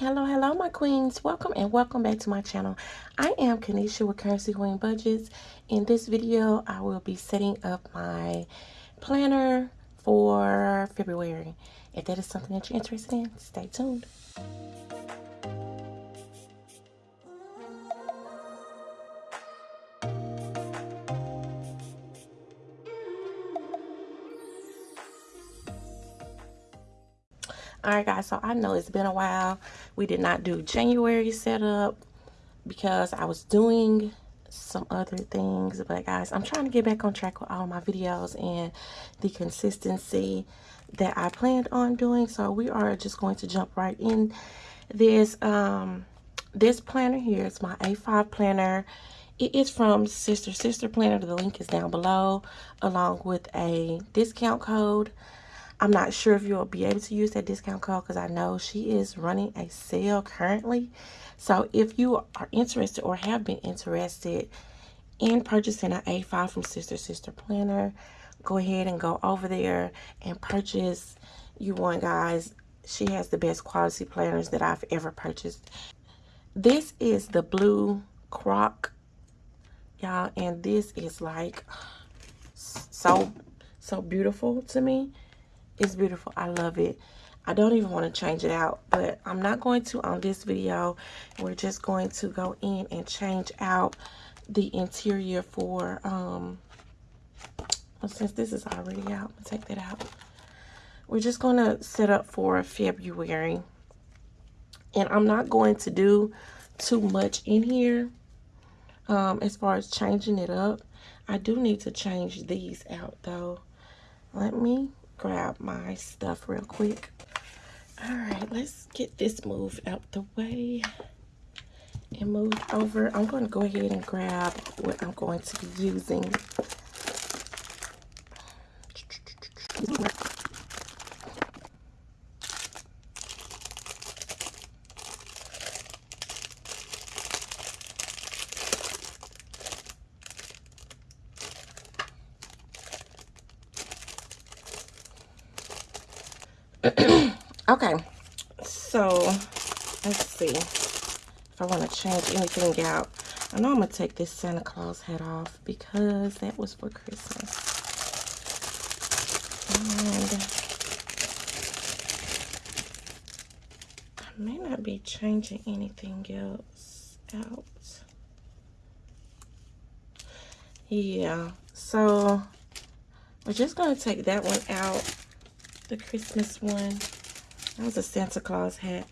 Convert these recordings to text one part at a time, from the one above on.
Hello, hello, my queens. Welcome and welcome back to my channel. I am Kanisha with Currency Queen Budgets. In this video, I will be setting up my planner for February. If that is something that you're interested in, stay tuned. All right guys so i know it's been a while. We did not do january setup because i was doing some other things. But guys i'm trying to get back on track with all my videos and the consistency that i planned on doing. So we are just going to jump right in. This um this planner here is my a5 planner. It is from sister sister planner. The link is down below along with a discount code I'm not sure if you'll be able to use that discount code because I know she is running a sale currently. So if you are interested or have been interested in purchasing an A5 from Sister Sister Planner, go ahead and go over there and purchase you one, guys. She has the best quality planners that I've ever purchased. This is the blue croc, y'all, and this is like so, so beautiful to me. It's beautiful. I love it. I don't even want to change it out, but I'm not going to on this video. We're just going to go in and change out the interior for, um, well, since this is already out, I'm take that out. We're just going to set up for February. And I'm not going to do too much in here um, as far as changing it up. I do need to change these out, though. Let me grab my stuff real quick. All right, let's get this move out the way and move over. I'm going to go ahead and grab what I'm going to be using. okay, so let's see if I want to change anything out. I know I'm to take this Santa Claus hat off because that was for Christmas. And I may not be changing anything else out. Yeah, so we're just going to take that one out the Christmas one. That was a Santa Claus hat.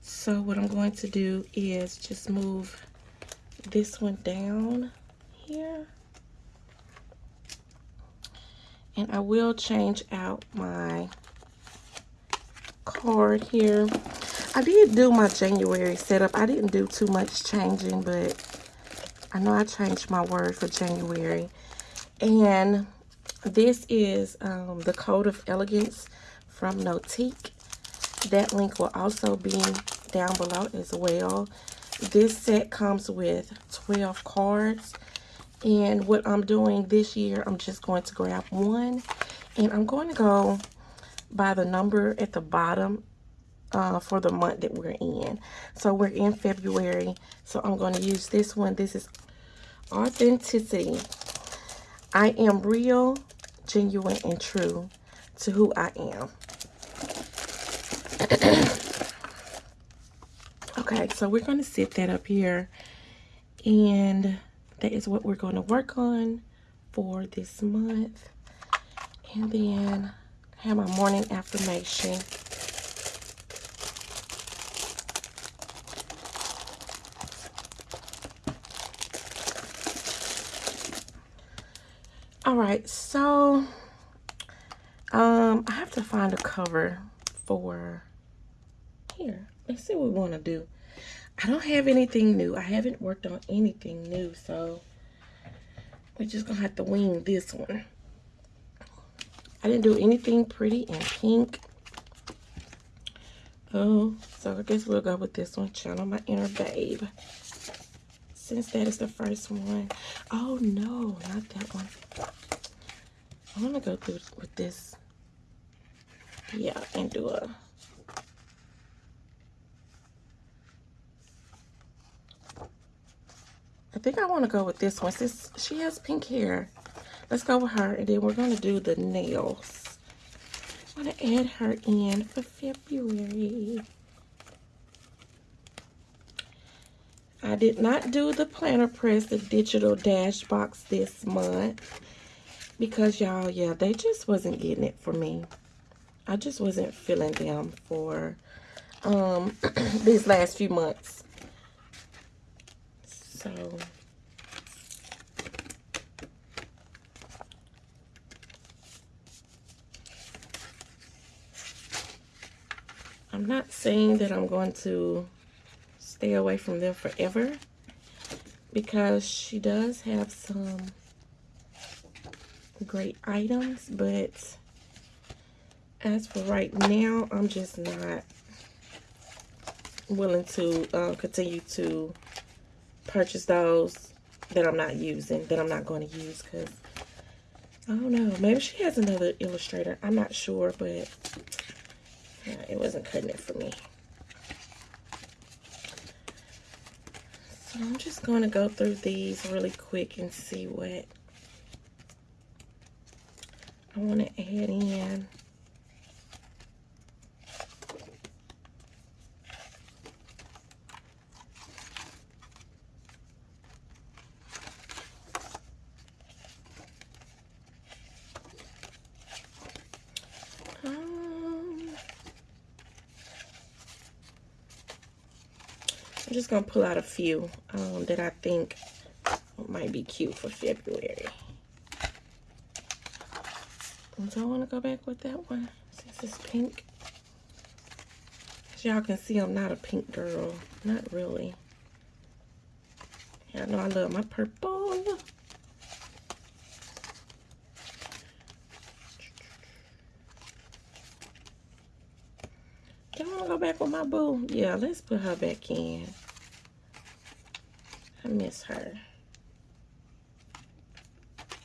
So what I'm going to do is just move this one down here. And I will change out my card here. I did do my January setup. I didn't do too much changing, but I know I changed my word for January. And this is um, the Code of Elegance from Notique. That link will also be down below as well. This set comes with 12 cards. And what I'm doing this year, I'm just going to grab one. And I'm going to go by the number at the bottom uh, for the month that we're in. So we're in February. So I'm going to use this one. This is Authenticity. I am real, genuine, and true to who I am. okay, so we're going to set that up here. And that is what we're going to work on for this month. And then have my morning affirmation. All right so um i have to find a cover for here. Let's see what we want to do. I don't have anything new. I haven't worked on anything new so we're just gonna have to wing this one. I didn't do anything pretty in pink. Oh so i guess we'll go with this one channel my inner babe since that is the first one. Oh no, not that one. I'm gonna go through with this. Yeah, and do a I think I want to go with this one since she has pink hair. Let's go with her and then we're going to do the nails. I'm going to add her in for February. I did not do the planner press, the digital dash box this month. Because y'all, yeah, they just wasn't getting it for me. I just wasn't feeling them for um, these last few months. So... I'm not saying that I'm going to stay away from them forever because she does have some great items, but as for right now, I'm just not willing to uh, continue to purchase those that I'm not using, that I'm not going to use because I don't know. Maybe she has another illustrator. I'm not sure, but it wasn't cutting it for me. So I'm just going to go through these really quick and see what I want to add in. I'm just going to pull out a few um, that I think might be cute for February. Do I want to go back with that one since it's pink? As y'all can see, I'm not a pink girl. Not really. I know I love my purple. Do I want to go back with my boo? Yeah, let's put her back in. I miss her.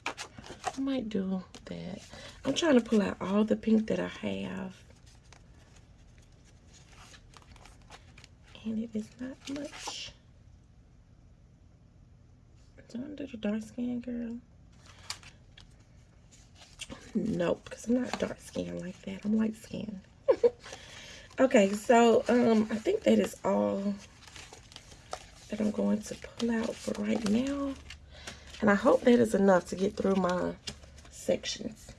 I might do that. I'm trying to pull out all the pink that I have. And it is not much. Don't do the dark skin girl? Nope, because I'm not dark skin like that. I'm light skin. okay, so um, I think that is all that I'm going to pull out for right now. And I hope that is enough to get through my sections.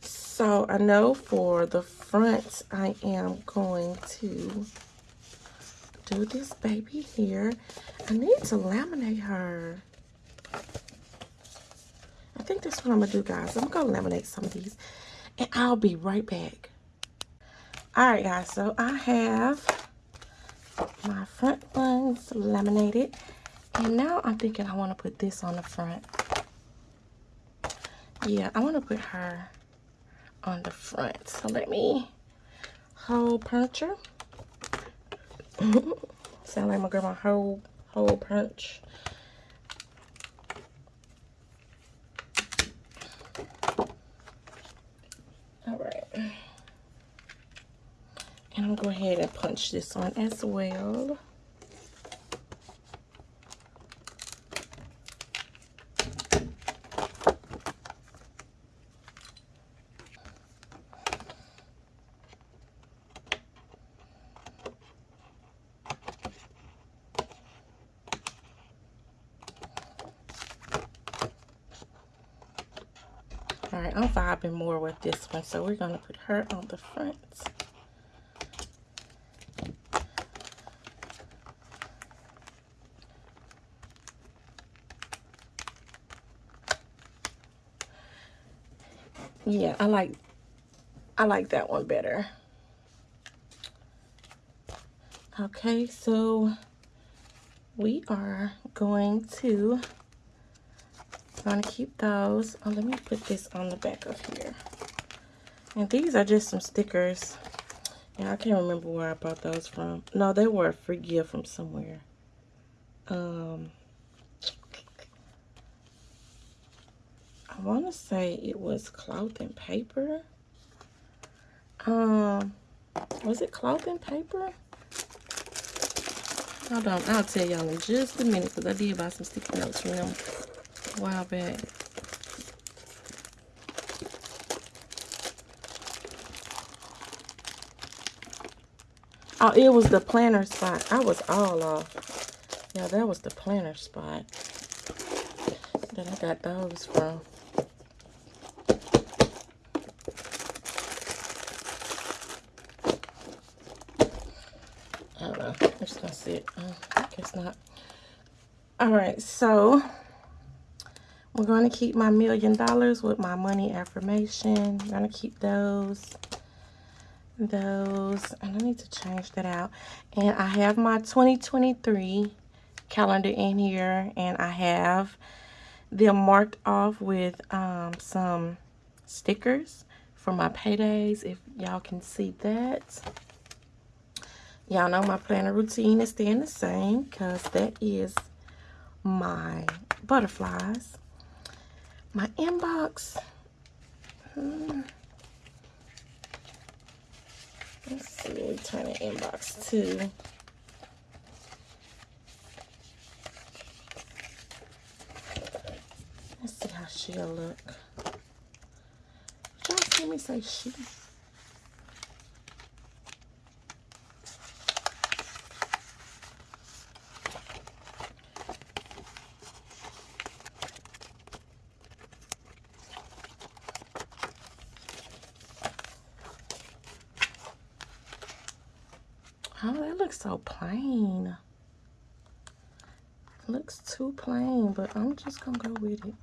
So I know for the front, I am going to do this baby here. I need to laminate her. Think that's what I'm going to do, guys. I'm going to laminate some of these. And I'll be right back. Alright guys, so I have my front ones laminated. And now I'm thinking I want to put this on the front. Yeah, I want to put her on the front. So let me hole puncher. Sound like my grandma hole hole punch. And I'll go ahead and punch this on as well. All right, I'm vibing more with this one, so we're going to put her on the front. Yeah i like i like that one better. Okay so we are going to going to keep those. Oh let me put this on the back of here. And these are just some stickers. Yeah i can't remember where i bought those from. No they were a free gift from somewhere. Um I want to say it was cloth and paper. Um, was it cloth and paper? Hold on, I'll tell y'all in just a minute because I did buy some sticky notes from them a while back. Oh, it was the planner spot. I was all off. Yeah, that was the planner spot that I got those from. I don't know. I'm just gonna see it. Uh, I guess not. All right, so we're going to keep my million dollars with my money affirmation. I'm going to keep those those and I need to change that out and I have my 2023 calendar in here and I have them marked off with um, some stickers for my paydays if y'all can see that y'all know my planner routine is staying the same because that is my butterflies my inbox hmm. Let's see, we turn the inbox to. Let's see how she'll look. Y'all see me say she? Oh, that so plain. Looks too plain, but I'm just gonna go with it.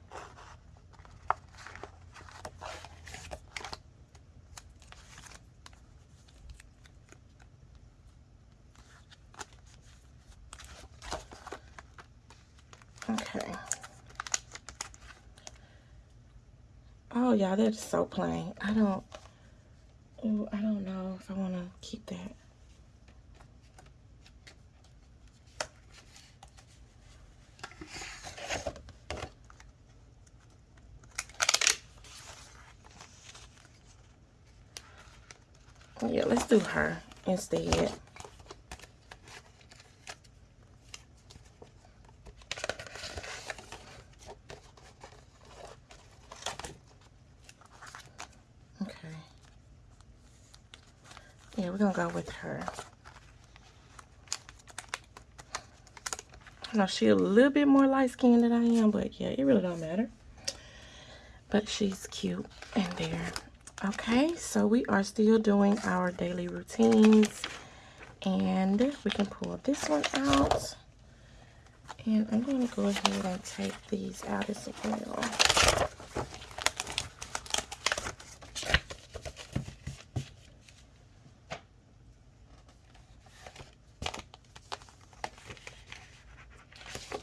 Okay. Oh, yeah, that's so plain. I don't, ooh, I don't know if I want to keep that. Yeah, let's do her instead. Okay. Yeah, we're gonna go with her. I know she's a little bit more light skinned than I am, but yeah, it really don't matter. But she's cute and there. Okay, so we are still doing our daily routines. And we can pull this one out. And I'm going to go ahead and take these out as well.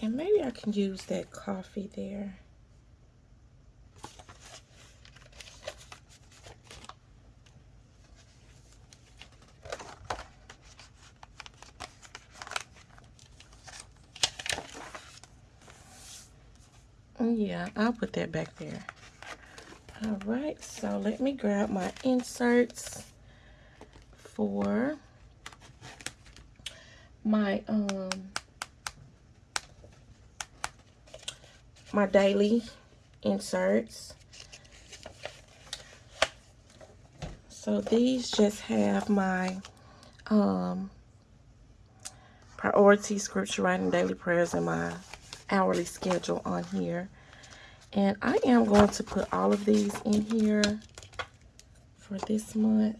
And maybe I can use that coffee there. Yeah, I'll put that back there. All right, so let me grab my inserts for my um my daily inserts. So these just have my um priority scripture writing daily prayers and my hourly schedule on here. And I am going to put all of these in here for this month.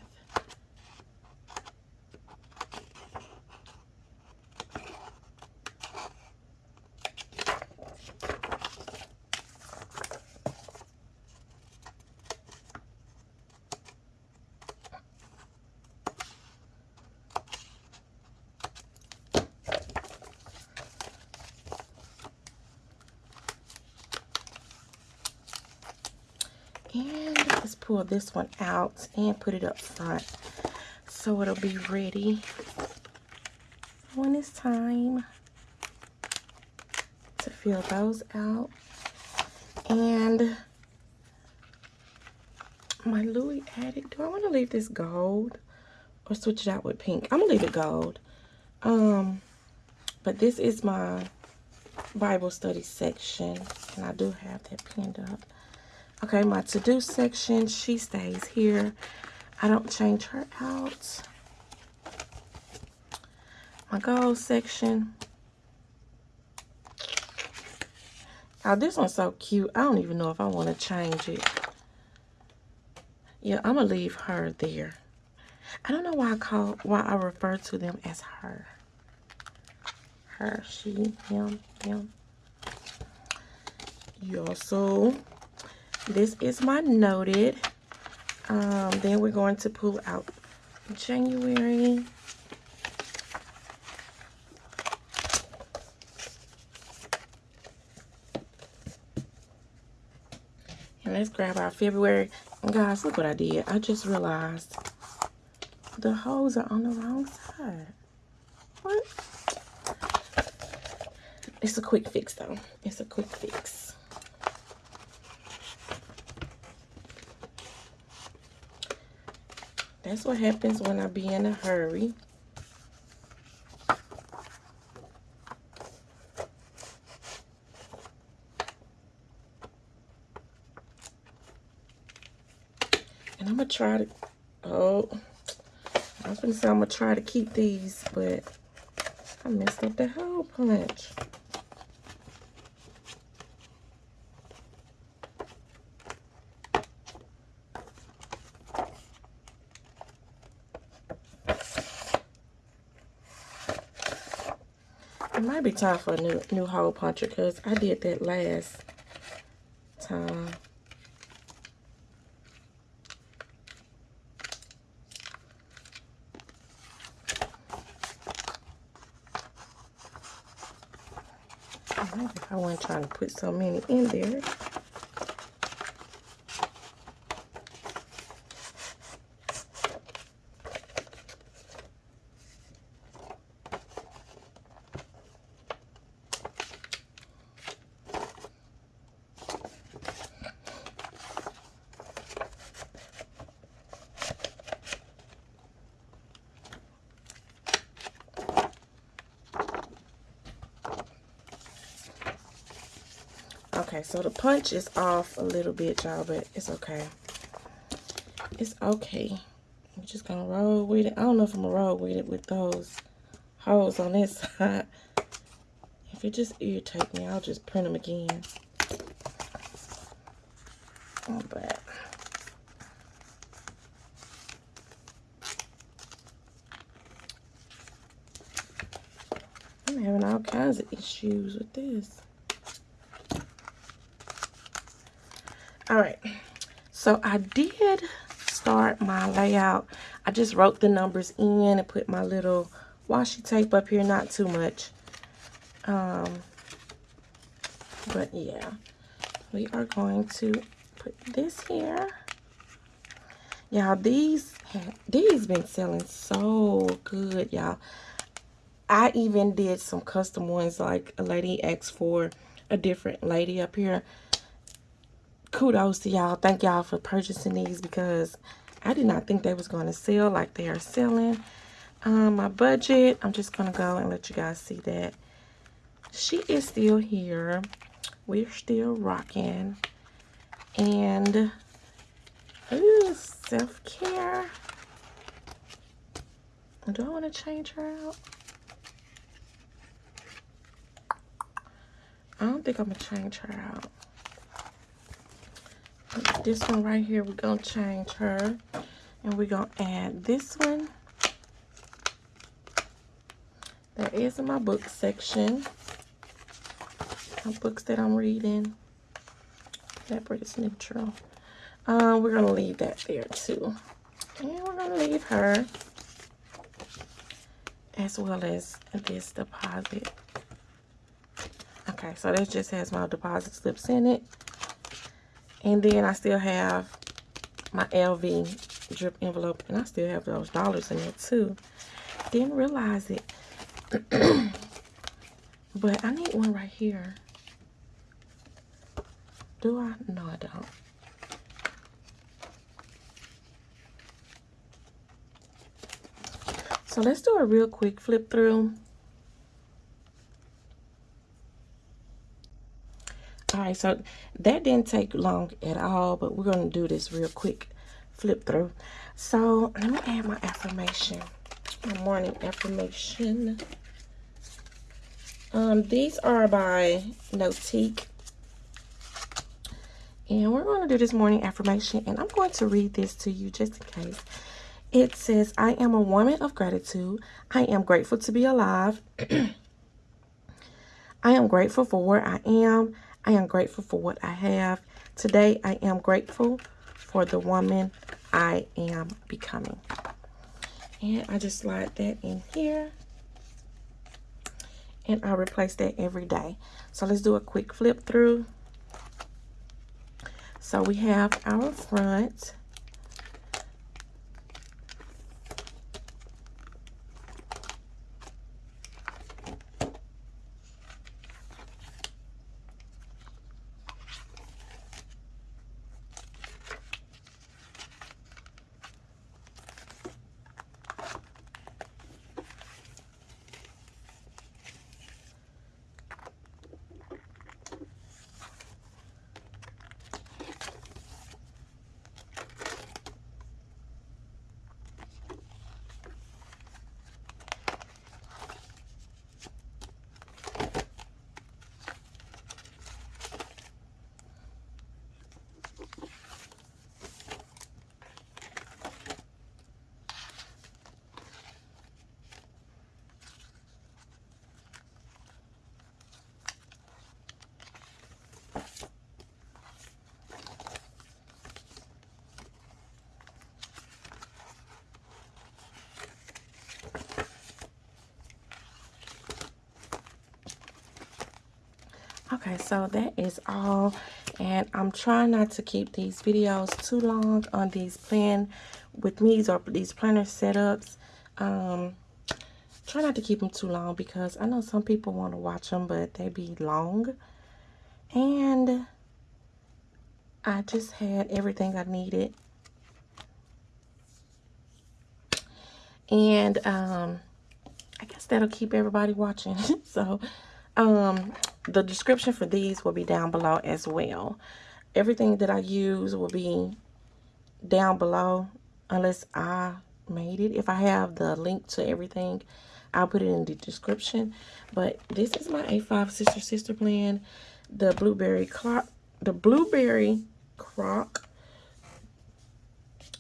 And let's pull this one out and put it up front so it'll be ready when it's time to fill those out. And my Louis Addict, do I want to leave this gold or switch it out with pink? I'm to leave it gold. Um, But this is my Bible study section. And I do have that pinned up. Okay, my to-do section, she stays here. I don't change her out. My goals section. Oh, this one's so cute. I don't even know if I want to change it. Yeah, I'm going to leave her there. I don't know why I call, why I refer to them as her. Her, she, him, him. Yeah, so this is my noted. Um, then we're going to pull out January. And let's grab our February. Guys, look what I did. I just realized the holes are on the wrong side. What? It's a quick fix though. It's a quick fix. That's what happens when I be in a hurry. And I'm going to try to, oh, I was going to say I'm going to try to keep these, but I messed up the hole punch. Might be time for a new new hole puncher because I did that last time. I wasn't trying to put so many in there. Okay, so the punch is off a little bit, y'all, but it's okay. It's okay. I'm just gonna roll with it. I don't know if I'm gonna roll with it with those holes on this side. If it just irritates me, I'll just print them again. Oh, but I'm having all kinds of issues with this. All right. So i did start my layout. I just wrote the numbers in and put my little washi tape up here not too much. Um but yeah. We are going to put this here. Y'all these these been selling so good y'all. I even did some custom ones like a lady asked for a different lady up here kudos to y'all. Thank y'all for purchasing these because I did not think they was going to sell like they are selling. Um, my budget, I'm just going to go and let you guys see that. She is still here. We're still rocking. And, self-care. Do I want to change her out? I don't think I'm going to change her out this one right here we're gonna change her and we're gonna add this one. That is in my book section. My books that i'm reading. That is neutral uh, we're gonna leave that there too. And we're gonna leave her as well as this deposit. Okay so this just has my deposit slips in it and then I still have my LV drip envelope. And I still have those dollars in there too. Didn't realize it. but I need one right here. Do I? No, I don't. So let's do a real quick flip through. Right, so that didn't take long at all, but we're going to do this real quick flip through. So let me add my affirmation, my morning affirmation. Um, these are by Notique. And we're going to do this morning affirmation, and I'm going to read this to you just in case. It says, I am a woman of gratitude. I am grateful to be alive. I am grateful for where I am. I am grateful for what I have. Today, I am grateful for the woman I am becoming. And I just slide that in here. And I replace that every day. So let's do a quick flip through. So we have our front. Okay, so that is all. And I'm trying not to keep these videos too long on these plan with me or these planner setups. Um, try not to keep them too long because I know some people want to watch them, but they be long. And I just had everything I needed. And um, I guess that'll keep everybody watching. so, um, the description for these will be down below as well. Everything that I use will be down below unless I made it. If I have the link to everything, I'll put it in the description. But this is my A5 Sister Sister Plan. The blueberry clock, the blueberry crock.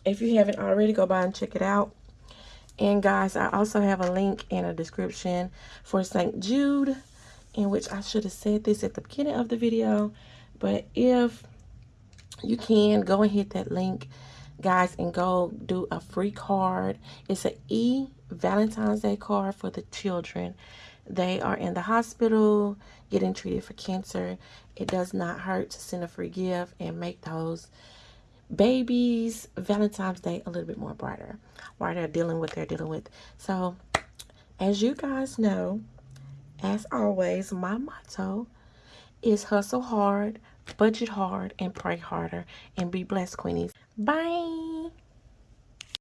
If you haven't already, go by and check it out. And guys, I also have a link in a description for St. Jude in which I should have said this at the beginning of the video. But if you can, go and hit that link, guys, and go do a free card. It's an E Valentine's Day card for the children. They are in the hospital getting treated for cancer. It does not hurt to send a free gift and make those babies Valentine's Day a little bit more brighter while they're dealing with they're dealing with. So, as you guys know, as always, my motto is hustle hard, budget hard, and pray harder. And be blessed, Queenies. Bye.